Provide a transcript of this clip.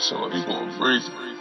So that people are going.